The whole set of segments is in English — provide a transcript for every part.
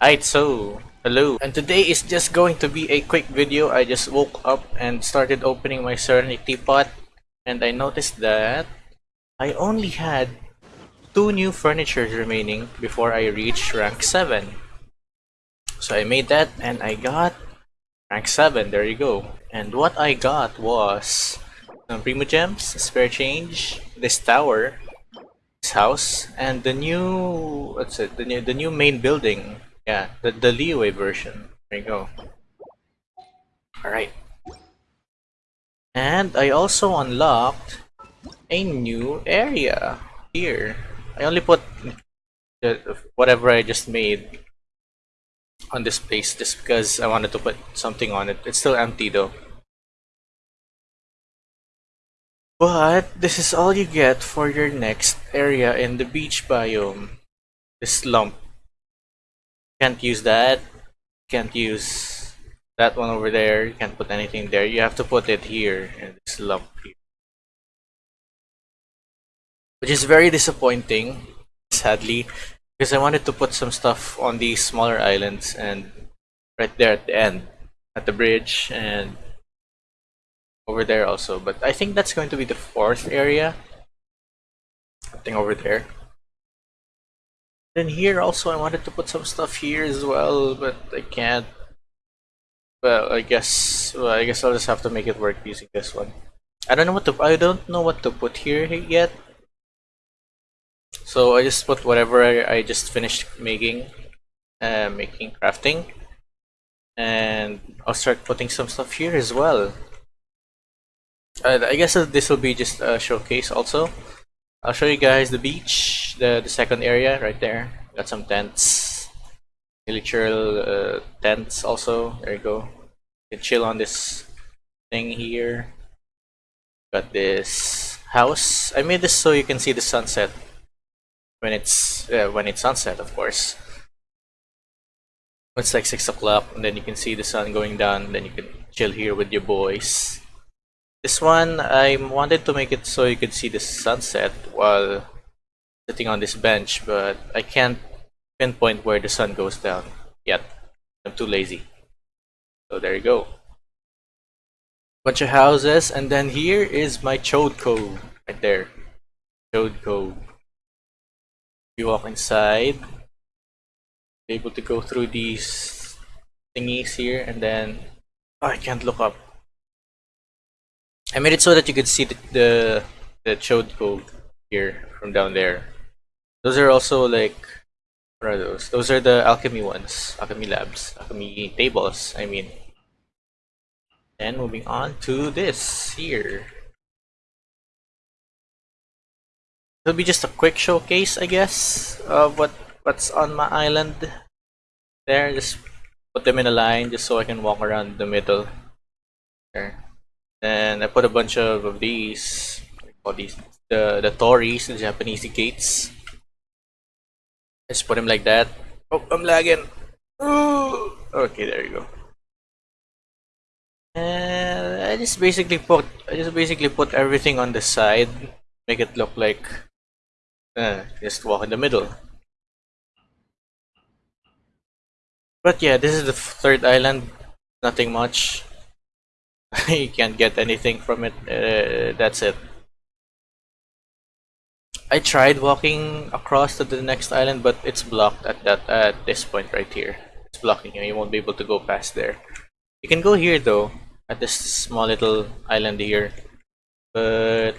Alright, so, hello. And today is just going to be a quick video. I just woke up and started opening my Serenitea Pot. And I noticed that I only had two new furnitures remaining before I reached rank 7. So I made that and I got rank 7. There you go. And what I got was some Primogems, spare change, this tower, this house, and the new, what's it, the new, the new main building yeah, the, the Liyue version. There you go. Alright. And I also unlocked a new area here. I only put whatever I just made on this place just because I wanted to put something on it. It's still empty though. But this is all you get for your next area in the beach biome. This lump can't use that. Can't use that one over there. You can't put anything there. You have to put it here in this lump here. Which is very disappointing sadly because I wanted to put some stuff on these smaller islands and right there at the end at the bridge and over there also. But I think that's going to be the fourth area. I think over there then here also I wanted to put some stuff here as well, but I can't. Well, I guess well, I guess I'll just have to make it work using this one. I don't know what to I don't know what to put here yet. So I just put whatever I, I just finished making, uh, making crafting, and I'll start putting some stuff here as well. I guess this will be just a showcase also. I'll show you guys the beach, the, the second area right there. Got some tents, military uh, tents also. There you go. You can chill on this thing here. Got this house. I made this so you can see the sunset when it's uh, when it's sunset, of course. It's like six o'clock, and then you can see the sun going down. Then you can chill here with your boys. This one, I wanted to make it so you could see the sunset while sitting on this bench, but I can't pinpoint where the sun goes down yet. I'm too lazy. So there you go. Bunch of houses, and then here is my Chode Cove, right there. Chode Cove. You walk inside, able to go through these thingies here, and then oh, I can't look up. I made it so that you could see the the, the Chode Cove here from down there. Those are also like what are those? Those are the alchemy ones, alchemy labs, alchemy tables. I mean. And moving on to this here. It'll be just a quick showcase, I guess, of what what's on my island. There, just put them in a line just so I can walk around the middle. There. And I put a bunch of, these, all these, the, the Tories, the Japanese gates. Just put them like that. Oh, I'm lagging. Ooh. Okay, there you go. And I just basically put, I just basically put everything on the side, make it look like, uh, just walk in the middle. But yeah, this is the third island. Nothing much. you can't get anything from it. Uh, that's it. I tried walking across to the next island, but it's blocked at that at this point right here. It's blocking you. You won't be able to go past there. You can go here though, at this small little island here. But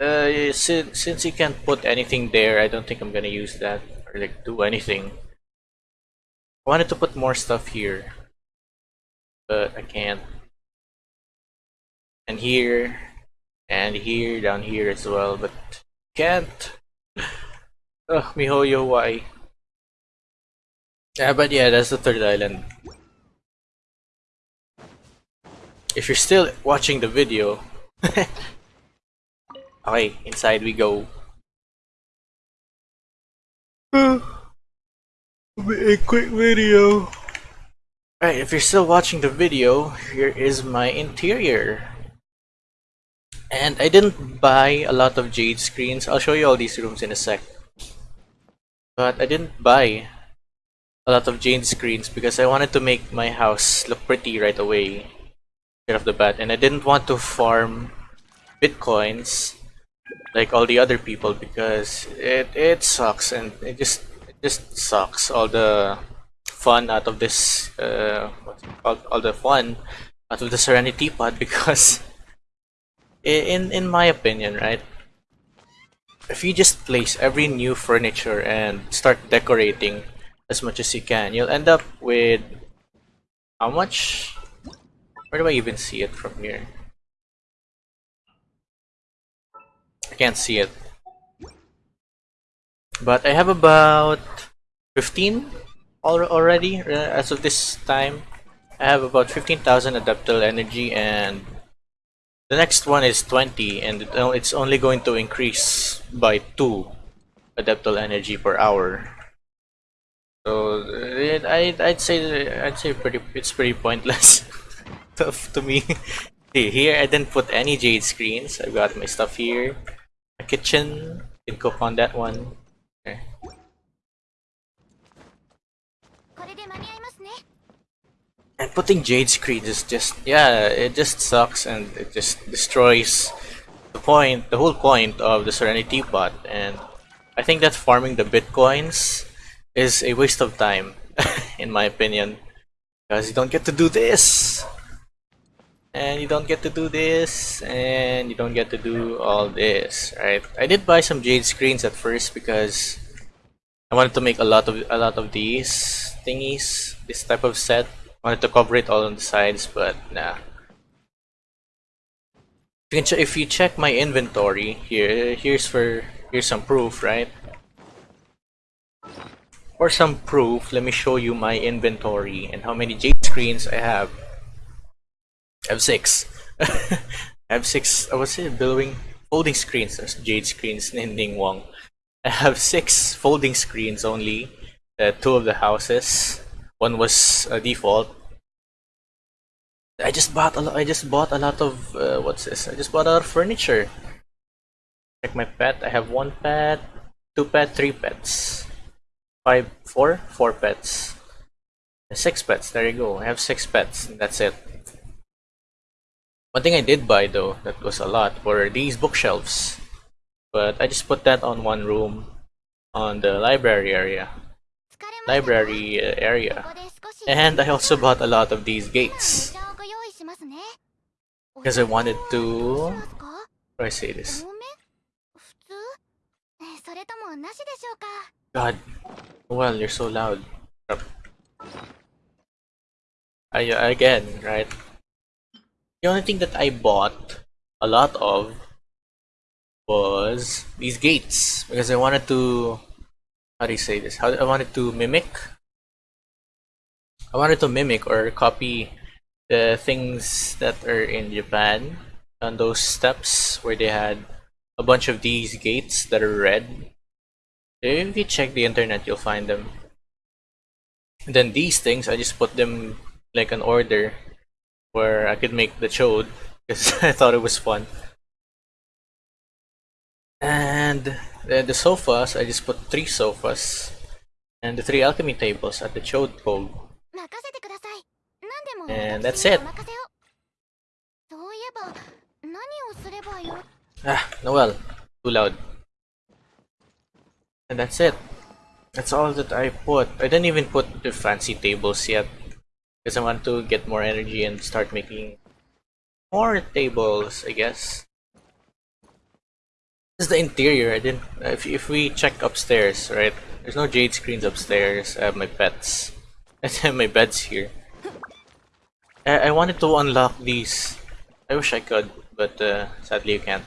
uh, since since you can't put anything there, I don't think I'm gonna use that or like do anything. I wanted to put more stuff here, but I can't and here and here down here as well but can't. Ugh, mihoyo why? Yeah but yeah that's the third island. If you're still watching the video okay inside we go. A quick video. Alright, if you're still watching the video, here is my interior. And I didn't buy a lot of jade screens. I'll show you all these rooms in a sec. But I didn't buy a lot of jade screens because I wanted to make my house look pretty right away right off the bat and I didn't want to farm bitcoins like all the other people because it it sucks and it just it just sucks all the fun out of this uh what's it called all the fun out of the Serenitea Pot because in in my opinion right if you just place every new furniture and start decorating as much as you can you'll end up with how much where do I even see it from here I can't see it. But I have about 15 already uh, as of this time. I have about 15,000 adeptal energy and the next one is 20 and it's only going to increase by 2 adeptal energy per hour. So it, I I'd say I'd say pretty it's pretty pointless to, to me. See, here I didn't put any jade screens. I've got my stuff here. A kitchen. Can cook on that one. Okay. And putting jade screens is just yeah, it just sucks and it just destroys the point, the whole point of the Serenitea Pot. And I think that farming the bitcoins is a waste of time, in my opinion, because you don't get to do this, and you don't get to do this, and you don't get to do all this, right? I did buy some jade screens at first because I wanted to make a lot of a lot of these thingies, this type of set. Wanted to cover it all on the sides, but nah. You if you check my inventory here, here's for here's some proof, right? For some proof, let me show you my inventory and how many jade screens I have. I have six. I have six. I was it billowing folding screens. There's jade screens. Ninding Wong. I have six folding screens only. Uh, two of the houses one was uh, default. I just bought a lot I just bought a lot of uh, what's this? I just bought a lot of furniture. Check my pet I have one pet two pet three pets. Five four four pets. Six pets there you go. I have six pets that's it. One thing I did buy though that was a lot were these bookshelves. But I just put that on one room on the library area library uh, area. And I also bought a lot of these gates. Because I wanted to... How I say this? God. Well, you're so loud. I, again, right? The only thing that I bought a lot of was these gates because I wanted to how do you say this? How I wanted to mimic. I wanted to mimic or copy the things that are in Japan on those steps where they had a bunch of these gates that are red if you check the internet, you'll find them. And then these things, I just put them like an order where I could make the chode because I thought it was fun and then the sofas I just put three sofas and the three alchemy tables at the chode pole and that's it. Ah Noel too loud. And that's it. That's all that I put. I didn't even put the fancy tables yet because I want to get more energy and start making more tables I guess. This is the interior. I didn't. If, if we check upstairs, right? There's no jade screens upstairs. I have my pets. I have my beds here. I, I wanted to unlock these. I wish I could, but uh, sadly you can't.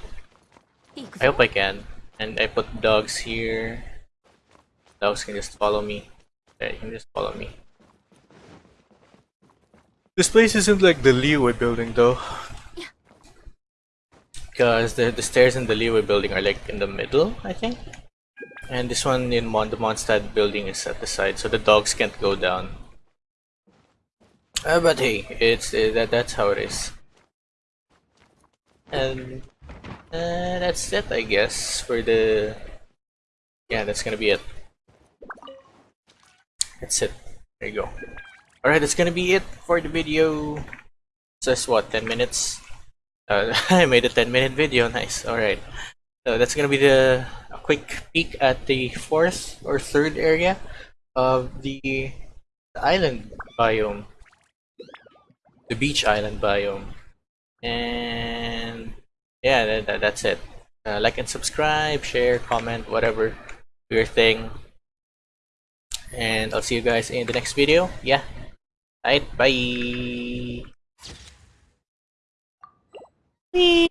I hope I can. And I put dogs here. Dogs can just follow me. Yeah, you can just follow me. This place isn't like the Liyue building though. Because the, the stairs in the Liyue building are like in the middle, I think. And this one in Mon the Mondstadt building is at the side, so the dogs can't go down. Uh, but hey, it's uh, that that's how it is. And uh, that's it, I guess, for the... Yeah, that's gonna be it. That's it. There you go. Alright, that's gonna be it for the video. Says what, 10 minutes? Uh, I made a 10 minute video, nice. Alright. So that's gonna be the a quick peek at the fourth or third area of the island biome. The beach island biome. And yeah, that, that, that's it. Uh, like and subscribe, share, comment, whatever your thing. And I'll see you guys in the next video. Yeah. Alright, bye. Please.